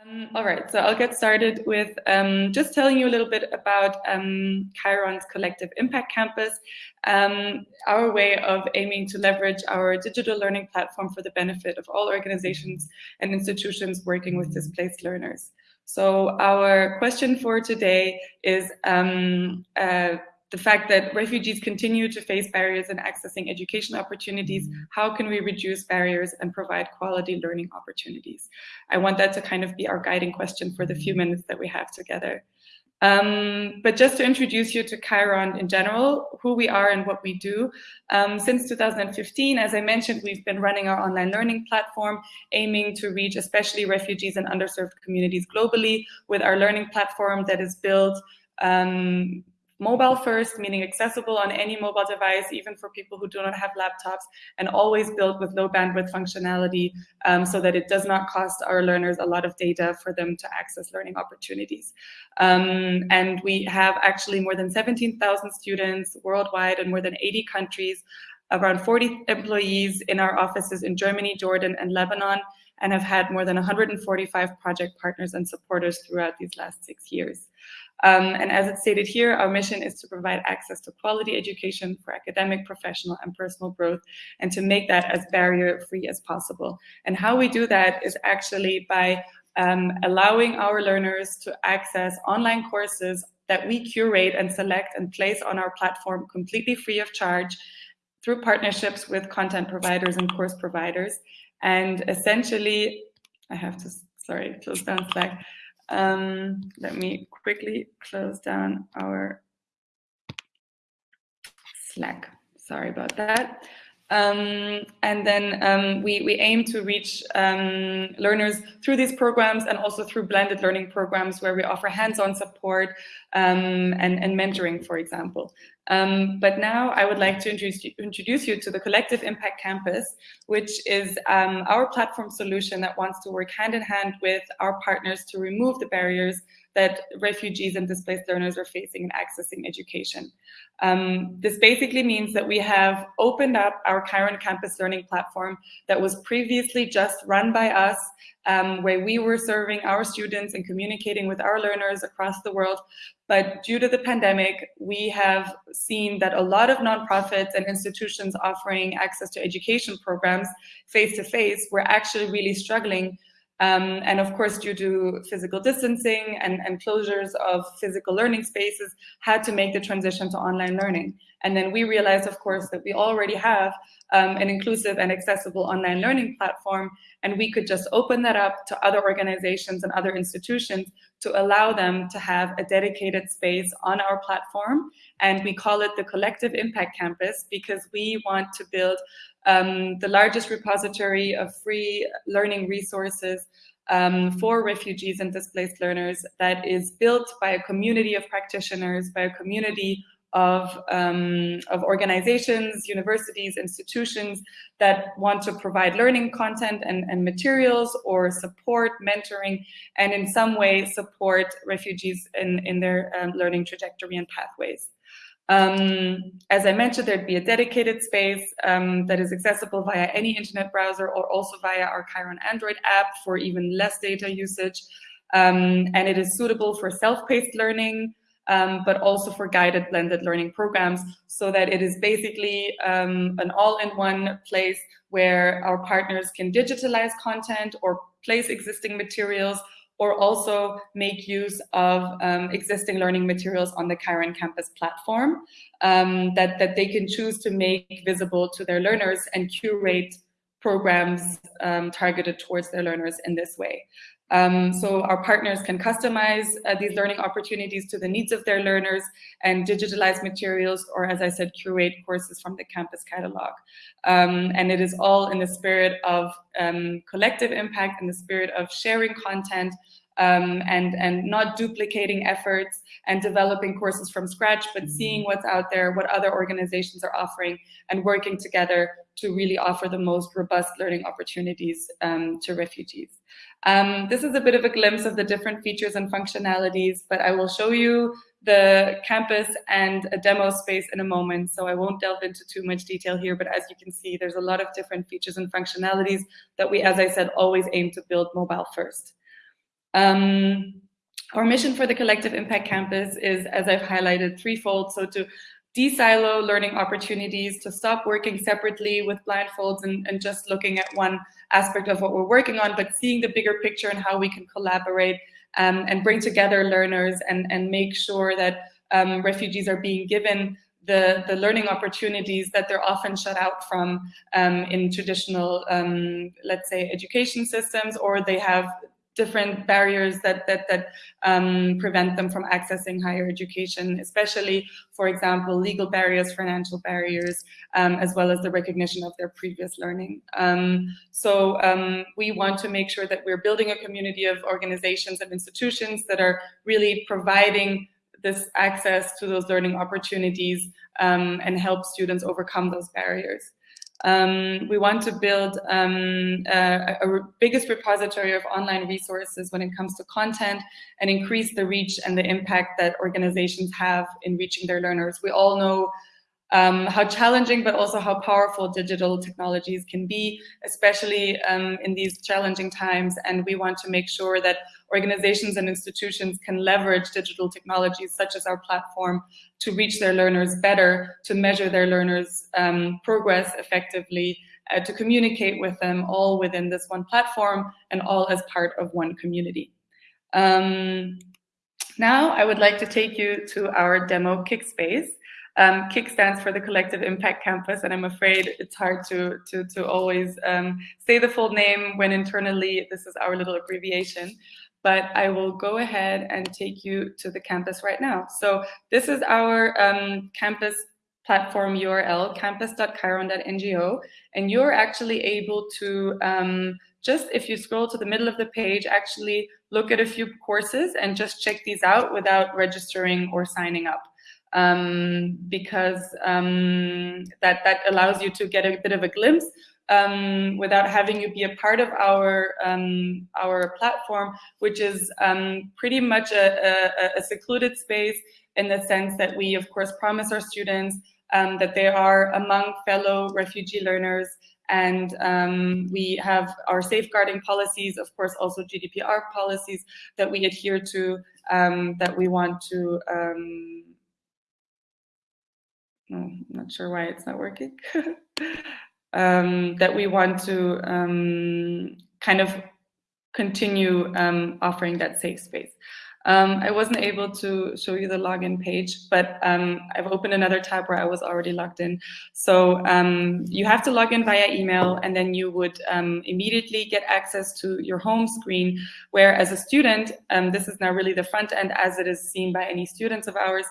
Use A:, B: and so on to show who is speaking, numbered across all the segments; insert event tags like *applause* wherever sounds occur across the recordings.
A: Um, all right, so I'll get started with um, just telling you a little bit about um, Kiron's Collective Impact Campus, um, our way of aiming to leverage our digital learning platform for the benefit of all organizations and institutions working with displaced learners. So our question for today is um, uh, the fact that refugees continue to face barriers in accessing education opportunities, how can we reduce barriers and provide quality learning opportunities? I want that to kind of be our guiding question for the few minutes that we have together. Um, but just to introduce you to Kiron in general, who we are and what we do. Um, since 2015, as I mentioned, we've been running our online learning platform, aiming to reach especially refugees and underserved communities globally with our learning platform that is built um, mobile first, meaning accessible on any mobile device, even for people who do not have laptops, and always built with low bandwidth functionality um, so that it does not cost our learners a lot of data for them to access learning opportunities. Um, and we have actually more than 17,000 students worldwide in more than 80 countries, around 40 employees in our offices in Germany, Jordan, and Lebanon, and have had more than 145 project partners and supporters throughout these last six years. Um, and as it's stated here, our mission is to provide access to quality education for academic, professional, and personal growth, and to make that as barrier-free as possible. And how we do that is actually by um, allowing our learners to access online courses that we curate and select and place on our platform completely free of charge through partnerships with content providers and course providers. And essentially, I have to, sorry, close down Slack. Um, let me quickly close down our Slack. Sorry about that. Um, and then um, we, we aim to reach um, learners through these programs and also through blended learning programs where we offer hands-on support um, and, and mentoring, for example. Um, but now I would like to introduce you, introduce you to the Collective Impact Campus, which is um, our platform solution that wants to work hand in hand with our partners to remove the barriers that refugees and displaced learners are facing in accessing education. Um, this basically means that we have opened up our Kiron Campus Learning platform that was previously just run by us, um, where we were serving our students and communicating with our learners across the world. But due to the pandemic, we have seen that a lot of nonprofits and institutions offering access to education programs face-to-face -face, were actually really struggling um, and of course, due to physical distancing and, and closures of physical learning spaces, had to make the transition to online learning. And then we realized, of course, that we already have um, an inclusive and accessible online learning platform, and we could just open that up to other organizations and other institutions to allow them to have a dedicated space on our platform. And we call it the Collective Impact Campus because we want to build um, the largest repository of free learning resources um, for refugees and displaced learners that is built by a community of practitioners, by a community of, um, of organizations, universities, institutions that want to provide learning content and, and materials or support, mentoring, and in some way support refugees in, in their um, learning trajectory and pathways. Um, as I mentioned, there'd be a dedicated space um, that is accessible via any internet browser or also via our Kiron Android app for even less data usage. Um, and it is suitable for self-paced learning, um, but also for guided blended learning programs so that it is basically um, an all-in-one place where our partners can digitalize content or place existing materials or also make use of um, existing learning materials on the Kiron campus platform um, that, that they can choose to make visible to their learners and curate programs um, targeted towards their learners in this way. Um, so our partners can customize uh, these learning opportunities to the needs of their learners and digitalize materials, or as I said, curate courses from the campus catalog. Um, and it is all in the spirit of um, collective impact, and the spirit of sharing content, um, and, and not duplicating efforts and developing courses from scratch, but seeing what's out there, what other organizations are offering, and working together to really offer the most robust learning opportunities um, to refugees. Um, this is a bit of a glimpse of the different features and functionalities, but I will show you the campus and a demo space in a moment, so I won't delve into too much detail here, but as you can see, there's a lot of different features and functionalities that we, as I said, always aim to build mobile first. Um, our mission for the Collective Impact Campus is, as I've highlighted, threefold. So to de-silo learning opportunities, to stop working separately with blindfolds and, and just looking at one aspect of what we're working on, but seeing the bigger picture and how we can collaborate um, and bring together learners and, and make sure that um, refugees are being given the, the learning opportunities that they're often shut out from um, in traditional, um, let's say, education systems, or they have different barriers that that that um, prevent them from accessing higher education, especially, for example, legal barriers, financial barriers, um, as well as the recognition of their previous learning. Um, so um, we want to make sure that we're building a community of organizations and institutions that are really providing this access to those learning opportunities um, and help students overcome those barriers. Um, we want to build um, a, a, biggest repository of online resources when it comes to content and increase the reach and the impact that organizations have in reaching their learners. We all know um, how challenging but also how powerful digital technologies can be, especially um, in these challenging times. And we want to make sure that organizations and institutions can leverage digital technologies such as our platform to reach their learners better, to measure their learners' um, progress effectively, uh, to communicate with them all within this one platform and all as part of one community. Um, now I would like to take you to our demo Kickspace. Um, stands for the Collective Impact Campus, and I'm afraid it's hard to, to, to always um, say the full name when internally this is our little abbreviation but I will go ahead and take you to the campus right now. So this is our um, campus platform URL, campus.kiron.ngo, and you're actually able to um, just, if you scroll to the middle of the page, actually look at a few courses and just check these out without registering or signing up. Um, because um, that, that allows you to get a bit of a glimpse um, without having you be a part of our um, our platform, which is um, pretty much a, a, a, secluded space in the sense that we, of course, promise our students um, that they are among fellow refugee learners and um, we have our safeguarding policies, of course, also GDPR policies that we adhere to, um, that we want to, um, no, I'm not sure why it's not working. *laughs* um, that we want to um, kind of continue um, offering that safe space. Um, I wasn't able to show you the login page, but um, I've opened another tab where I was already logged in. So um, you have to log in via email and then you would immediately get access to your home screen, where as a student, this is now really the front end as it is seen by any students of ours,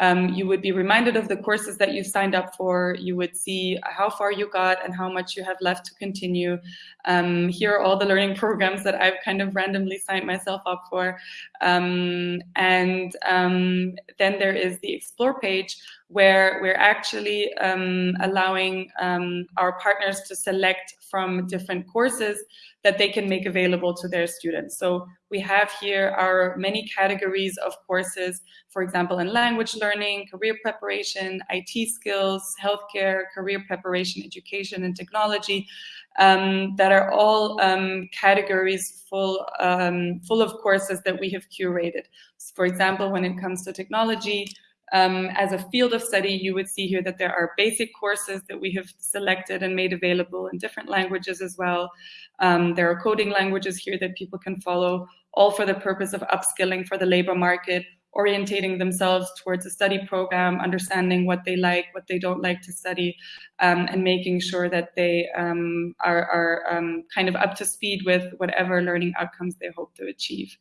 A: um, you would be reminded of the courses that you signed up for. You would see how far you got and how much you have left to continue. Um, here are all the learning *laughs* programs that I've kind of randomly signed myself up for. Um, and um, then there is the explore page where we're actually um, allowing um, our partners to select from different courses that they can make available to their students. So we have here our many categories of courses, for example, in language learning, career preparation, IT skills, healthcare, career preparation, education, and technology, um, that are all um, categories full, um, full of courses that we have curated. For example, when it comes to technology, um, as a field of study, you would see here that there are basic courses that we have selected and made available in different languages as well. Um, there are coding languages here that people can follow, all for the purpose of upskilling for the labor market, orientating themselves towards a study program, understanding what they like, what they don't like to study, um, and making sure that they um, are, are um, kind of up to speed with whatever learning outcomes they hope to achieve.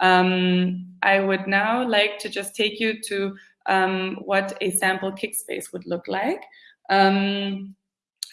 A: Um, I would now like to just take you to um, what a sample kick space would look like. Um,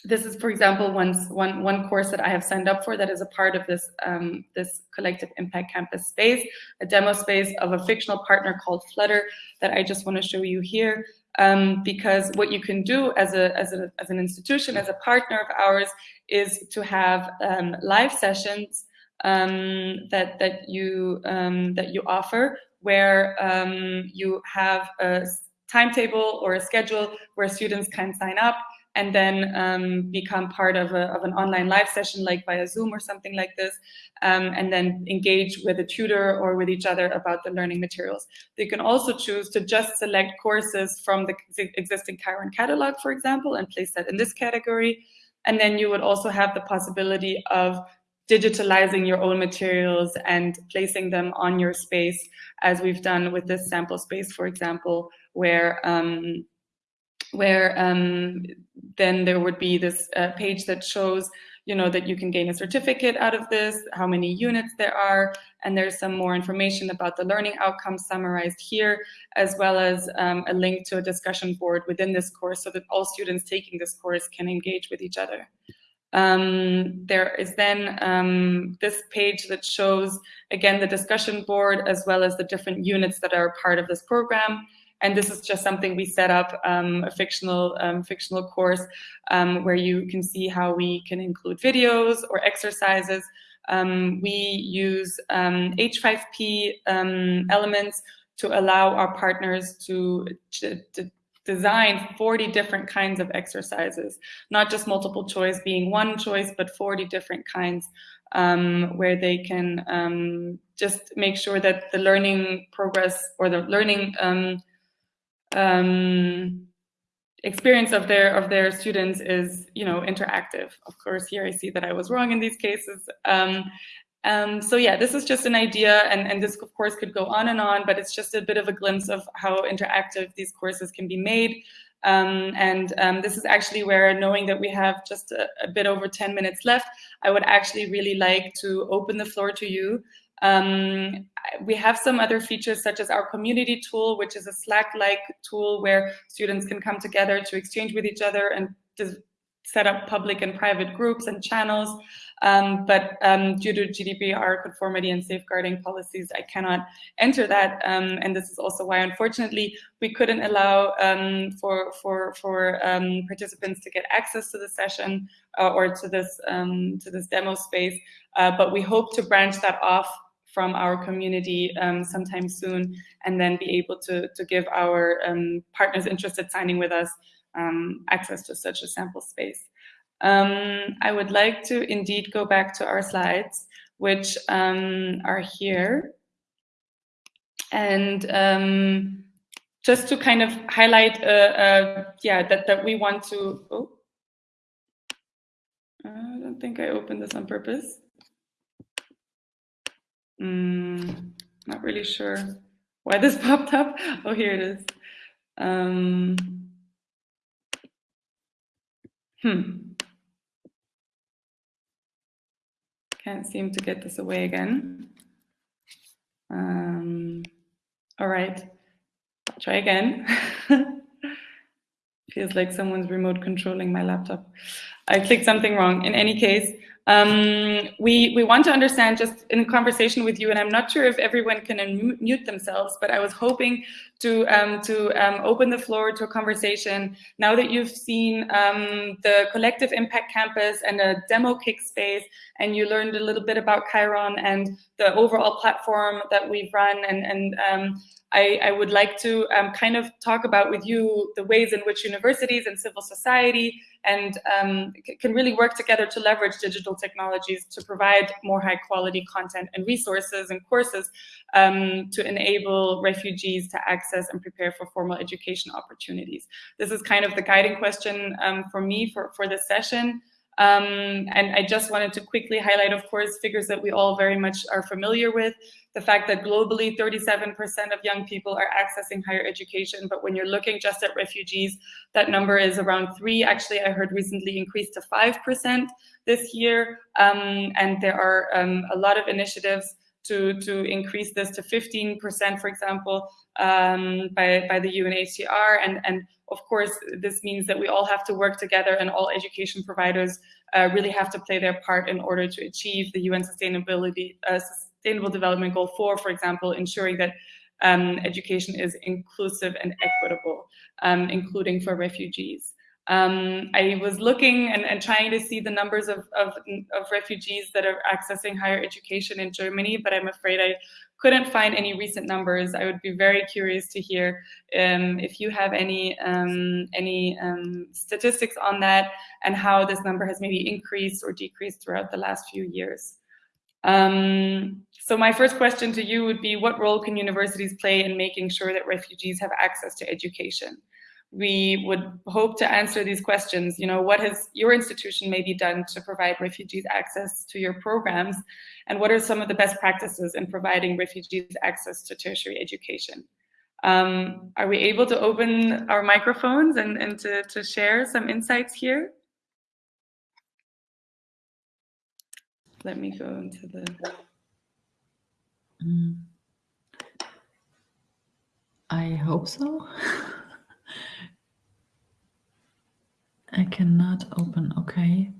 A: this is, for example, one, one, one course that I have signed up for that is a part of this, um, this Collective Impact Campus space, a demo space of a fictional partner called Flutter that I just want to show you here. Um, because what you can do as, a, as, a, as an institution, as a partner of ours, is to have um, live sessions um, that, that, you, um, that you offer where um, you have a timetable or a schedule where students can sign up and then um, become part of, a, of an online live session like via Zoom or something like this, um, and then engage with a tutor or with each other about the learning materials. They can also choose to just select courses from the existing Kiron catalog, for example, and place that in this category. And then you would also have the possibility of digitalizing your own materials and placing them on your space, as we've done with this sample space, for example, where um, where um, then there would be this uh, page that shows you know that you can gain a certificate out of this, how many units there are, and there's some more information about the learning outcomes summarized here, as well as um, a link to a discussion board within this course so that all students taking this course can engage with each other. Um, there is then um, this page that shows, again, the discussion board as well as the different units that are part of this program. And this is just something we set up, um, a fictional um, fictional course um, where you can see how we can include videos or exercises. Um, we use H5P elements to allow our partners to, to, to design 40 different kinds of exercises, not just multiple choice being one choice, but 40 different kinds um, where they can um, just make sure that the learning progress or the learning um, um experience of their of their students is you know interactive. Of course, here I see that I was wrong in these cases. Um, so yeah, this is just an idea, and, and this of course could go on and on, but it's just a bit of a glimpse of how interactive these courses can be made. Um, and um, this is actually where, knowing that we have just a, a, bit over 10 minutes left, I would actually really like to open the floor to you. Um, we have some other features such as our community tool, which is a Slack-like tool where students can come together to exchange with each other and set up public and private groups and channels. Um, but um, due to GDPR conformity and safeguarding policies, I cannot enter that. Um, and this is also why, unfortunately, we couldn't allow um, for, for, for um, participants to get access to the session uh, or to this, um, to this demo space. Uh, but we hope to branch that off from our community sometime soon and then be able to, to give our partners interested signing with us um, access to such a sample space. Um, I would like to indeed go back to our slides, which um, are here. And um, just to kind of highlight, uh, uh, yeah, that, that we want to, oh, I don't think I opened this on purpose. Mm, not really sure why this *laughs* popped up. Oh, here it is. Hmm. Can't seem to get this away again. Um, all right, try again. *laughs* Feels like someone's remote controlling my laptop. I clicked something wrong. In any case, um, we, we want to understand just in conversation with you, and I'm not sure if everyone can unmute themselves, but I was hoping to, um, to um, open the floor to a conversation. Now that you've seen um, the Collective Impact Campus and a demo kick space, and you learned a little bit about Kiron and the overall platform that we've run and, and um, I, I, would like to um, kind of talk about with you the ways in which universities and civil society and um, can really work together to leverage digital technologies to provide more high quality content and resources and courses um, to enable refugees to access and prepare for formal education opportunities. This is kind of the guiding question um, for me for, for this session. Um, and I just wanted to quickly highlight, of course, figures that we all very much are familiar with. The fact that globally 37% of young people are accessing higher education, but when you're looking just at refugees, that number is around three. Actually, I heard recently increased to 5% this year. Um, and there are um, a lot of initiatives to, to increase this to 15%, for example, um, by, by the UNHCR. And, and of course, this means that we all have to work together and all education providers uh, really have to play their part in order to achieve the UN Sustainability uh, Sustainable Development Goal 4, for example, ensuring that um, education is inclusive and equitable, um, including for refugees. Um, I was looking and, and, trying to see the numbers of, of, of, refugees that are accessing higher education in Germany, but I'm afraid I couldn't find any recent numbers. I would be very curious to hear um, if you have any, um, any um, statistics on that and how this number has maybe increased or decreased throughout the last few years. Um, so my first question to you would be, what role can universities play in making sure that refugees have access to education? We would hope to answer these questions. You know, what has your institution maybe done to provide refugees access to your programs? And what are some of the best practices in providing refugees access to tertiary education? Um, are we able to open our microphones and, and to, to share some insights here? Let me go into the...
B: Mm. I hope so. *laughs* I cannot open. Okay.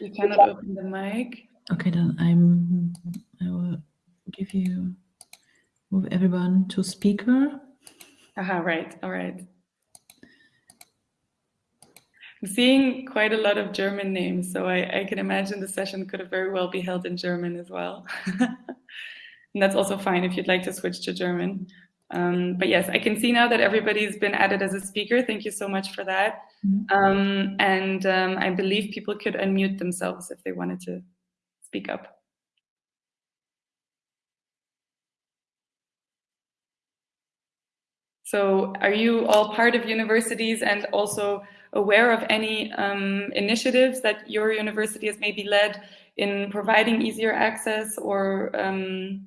A: You cannot open the mic.
B: Okay, then I'm. I will give you move everyone to speaker.
A: Aha, right. All right. I'm seeing quite a lot of German names, so I, I can imagine the session could have very well be held in German as well. *laughs* and that's also fine if you'd like to switch to German. Um, but yes, I can see now that everybody's been added as a speaker. Thank you so much for that. Mm -hmm. um, and um, I believe people could unmute themselves if they wanted to speak up. So are you all part of universities and also aware of any um, initiatives that your university has maybe led in providing easier access or um,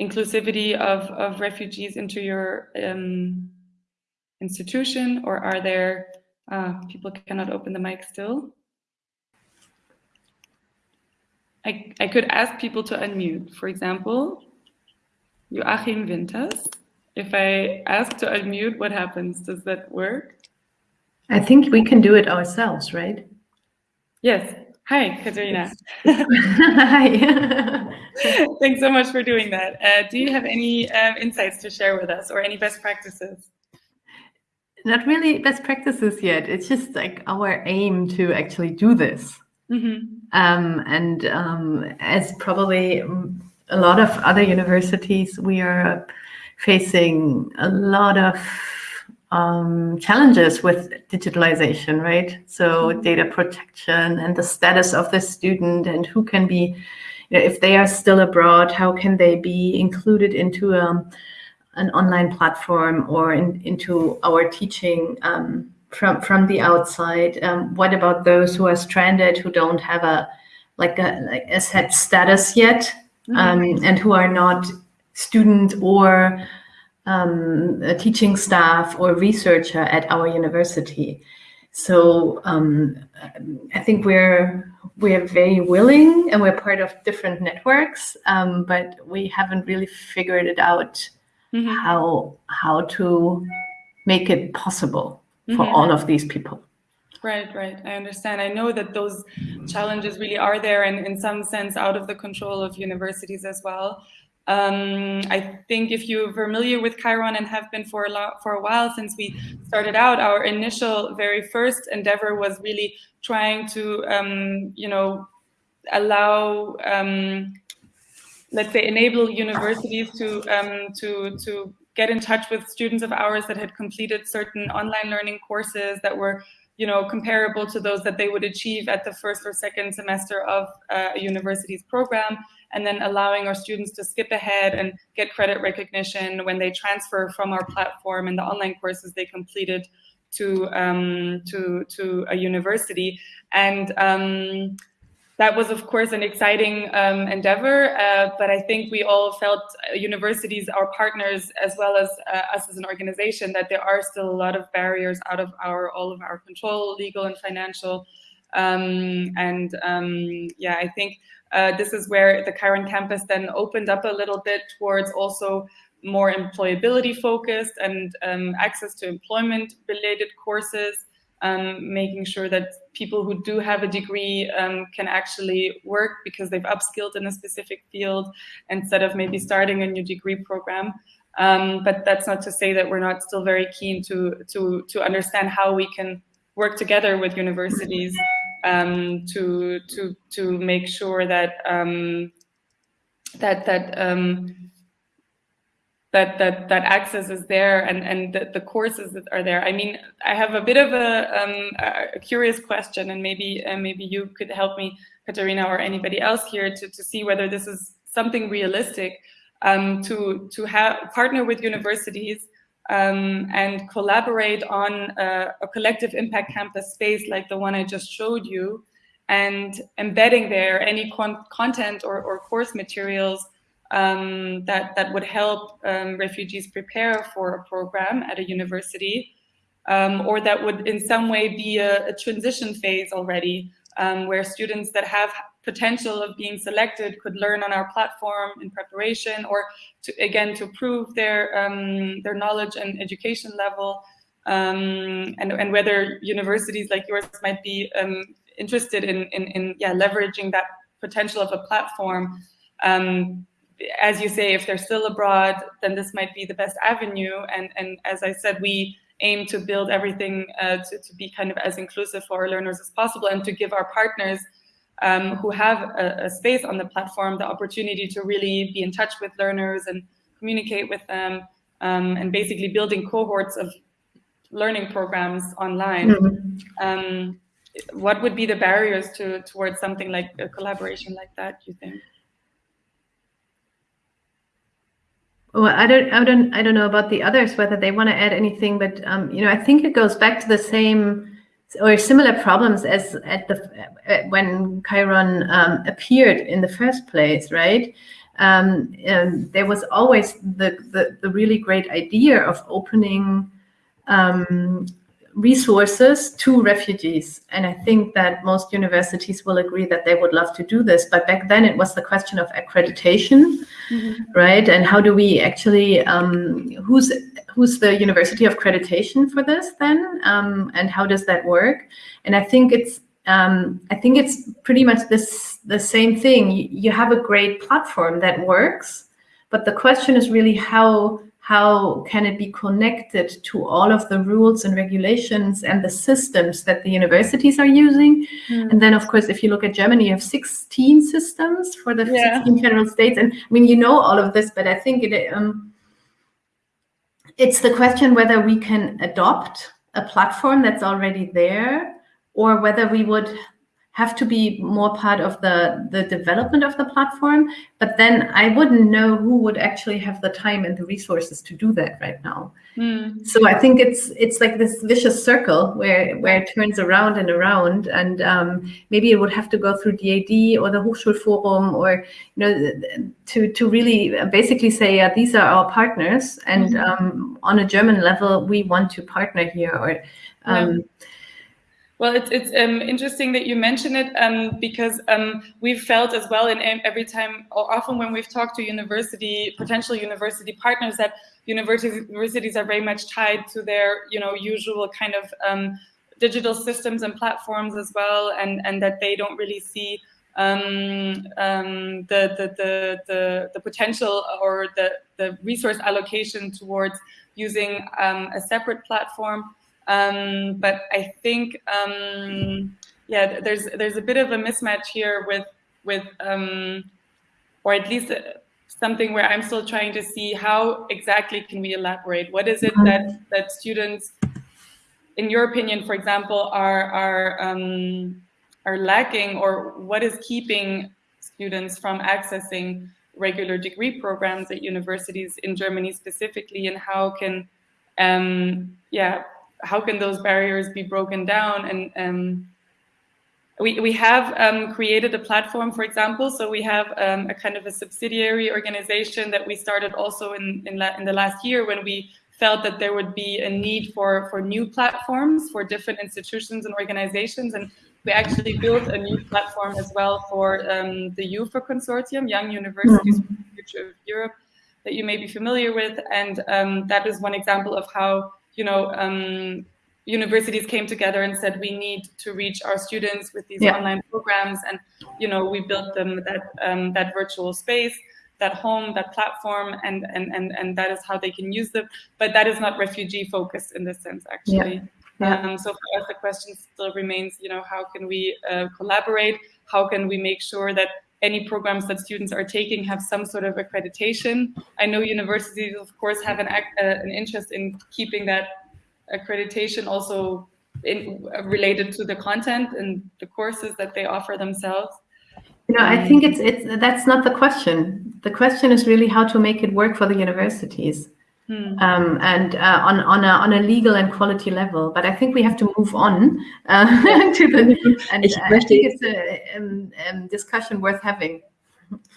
A: inclusivity of, of refugees into your um, institution or are there, uh, people cannot open the mic still? I, I could ask people to unmute. For example, Joachim Winters. If I ask to unmute, what happens? Does that work?
C: I think we can do it ourselves, right?
A: Yes. Hi, Katerina. *laughs* Hi. *laughs* Thanks so much for doing that. Uh, do you have any um, insights to share with us or any best practices?
C: Not really best practices yet. It's just like our aim to actually do this. Mm -hmm. um, and um, as probably a lot of other universities, we are facing a lot of um, challenges with digitalization, right? So mm-hmm. data protection and the status of the student and who can be, you know, if they are still abroad, how can they be included into um, an online platform or in, into our teaching um, from from the outside? Um, what about those who are stranded, who don't have a like a like a set status yet, mm -hmm. and who are not student or um, a teaching staff or researcher at our university. So um, I think we're we're very willing and we're part of different networks, um, but we haven't really figured it out mm -hmm. how how to make it possible for mm -hmm. all of these people.
A: Right, right. I understand. I know that those challenges really are there and in some sense out of the control of universities as well. Um, I think if you're familiar with Kiron and have been for a, lot, for a while since we started out, our initial very first endeavor was really trying to, um, you know, allow, um, let's say, enable universities to, um, to, to get in touch with students of ours that had completed certain online learning courses that were you know, comparable to those that they would achieve at the first or second semester of uh, a university's program and then allowing our students to skip ahead and get credit recognition when they transfer from our platform and the online courses they completed to um, to to a university. And um, that was, of course, an exciting um, endeavor. Uh, but I think we all felt uh, universities, our partners, as well as uh, us as an organization, that there are still a lot of barriers out of our all of our control, legal and financial. Um, and um, yeah, I think uh, this is where the Kiron campus then opened up a little bit towards also more employability focused and um, access to employment related courses, um, making sure that people who do have a degree um, can actually work because they've upskilled in a specific field instead of maybe starting a new degree program. Um, but that's not to say that we're not still very keen to, to, to understand how we can work together with universities um, to to to make sure that um, that that um, that that that access is there and and the, the, courses that are there. I mean, I have a bit of a, um, a curious question, and maybe uh, maybe you could help me, Katarina, or anybody else here to to see whether this is something realistic um, to to have partner with universities um, and collaborate on a, a, collective impact campus space like the one I just showed you, and embedding there any con content or, or, course materials um, that, that would help um, refugees prepare for a program at a university, um, or that would in some way be a, a transition phase already, um, where students that have potential of being selected could learn on our platform in preparation or to, again to prove their um, their knowledge and education level um, and, and whether universities like yours might be interested in, in, in, yeah leveraging that potential of a platform um, as you say if they're still abroad then this might be the best avenue and and as I said we aim to build everything uh, to, to be kind of as inclusive for our learners as possible and to give our partners um, who have a, a, space on the platform the opportunity to really be in touch with learners and communicate with them um, and basically building cohorts of learning programs online. Mm -hmm. um, what would be the barriers to towards something like a collaboration like that, you think?
C: Well, I don't, I don't, I don't know about the others whether they want to add anything, but um, you know, I think it goes back to the same or similar problems as at the when Kiron um, appeared in the first place, right? Um, there was always the, the, the really great idea of opening um, resources to refugees. And I think that most universities will agree that they would love to do this. But back then it was the question of accreditation, mm -hmm. right? And how do we actually, um, who's who's the university of accreditation for this then? Um, and how does that work? And I think it's um, I think it's pretty much this the same thing. You, you have a great platform that works, but the question is really how how can it be connected to all of the rules and regulations and the systems that the universities are using? Mm. And then, of course, if you look at Germany, you have 16 systems for the yeah. 16 federal states. And I mean, you know all of this, but I think it, um, it's the question whether we can adopt a platform that's already there or whether we would have to be more part of the, the development of the platform. But then I wouldn't know who would actually have the time and the resources to do that right now. Mm. So I think it's it's like this vicious circle where where it turns around and around. And um, maybe it would have to go through DAAD or the Hochschulforum or you know to to really basically say yeah, these are our partners, and mm -hmm. um, on a German level we want to partner here or. Um, yeah
A: well, it's, it's um, interesting that you mention it um, because um, we've felt as well in every time, or often when we've talked to university, potential university partners, that universities are very much tied to their, you know, usual kind of um, digital systems and platforms as well, and, and that they don't really see um, um, the, the, the, the, the potential or the, the resource allocation towards using a separate platform um, but I think, um, yeah, there's there's a bit of a mismatch here with with, um, or at least uh, something where I'm still trying to see how exactly can we elaborate. What is it that that students, in your opinion, for example, are are um, are lacking, or what is keeping students from accessing regular degree programs at universities in Germany specifically, and how can um, yeah how can those barriers be broken down? And um, we, we have um, created a platform, for example, so we have um, a kind of a subsidiary organization that we started also in, in, in, the last year when we felt that there would be a need for, for new platforms for different institutions and organizations. And we actually built a new platform as well for um, the YUFE Consortium, Young Universities for the Future of Europe, that you may be familiar with. And um, that is one example of how you know, um, universities came together and said we need to reach our students with these yeah. online programs, and you know, we built them that um, that virtual space, that home, that platform, and and and and that is how they can use them. But that is not refugee focused in this sense, actually. Yeah. Yeah. Um, so for us, the question still remains, you know, how can we uh, collaborate? How can we make sure that any programs that students are taking have some sort of accreditation? I know universities, of course, have an, uh, an interest in keeping that accreditation also in, uh, related to the content and the courses that they offer themselves.
C: You know, I think it's it's that's not the question. The question is really how to make it work for the universities. Hmm. Um, and uh, on on a on a legal and quality level. But I think we have to move on uh, *laughs* to the. And I think it's a um, um, discussion worth having.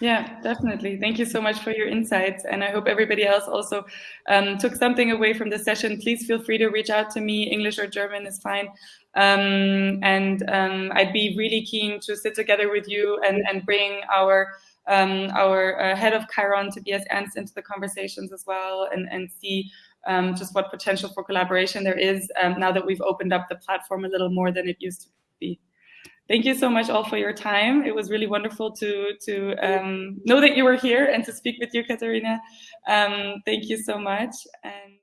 A: Yeah, definitely. Thank you so much for your insights, and I hope everybody else also um, took something away from the session. Please feel free to reach out to me. English or German is fine. Um, and um, I'd be really keen to sit together with you and, and bring our um, our uh, head of Kiron, Tobias Ernst, into the conversations as well and, and see um, just what potential for collaboration there is um, now that we've opened up the platform a little more than it used to be. Thank you so much all for your time. It was really wonderful to, to um, know that you were here and to speak with you, Katharina. Um, thank you so much. And